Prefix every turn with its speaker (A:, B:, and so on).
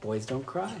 A: Boys don't cry.